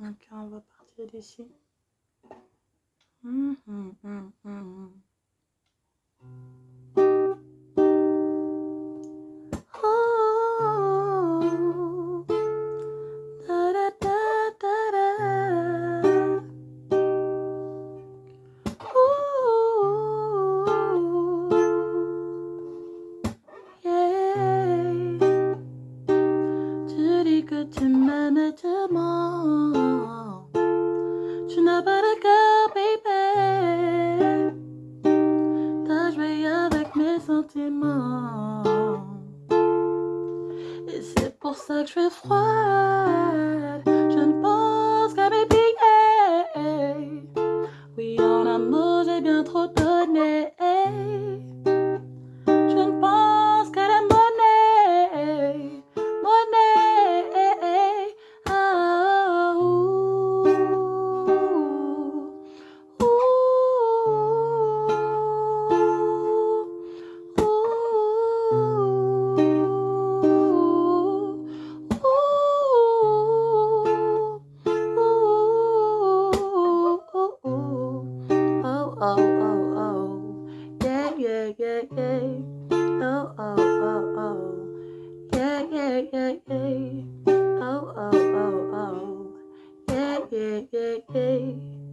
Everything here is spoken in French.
Ok, on va partir d'ici. Tu dis que tu m'aimes tellement. Tu n'as pas de cœur, baby? T'as joué avec mes sentiments. Et c'est pour ça que je suis froide. Je ne pense qu'à mes billets. Oui, en amour, j'ai bien trop donné. Oh, oh, oh. Yeah, yeah, yeah, yeah. Oh, oh, oh, oh. Yeah, yeah, yeah, yeah. Oh, oh, oh, oh. Yeah, yeah, yeah, yeah.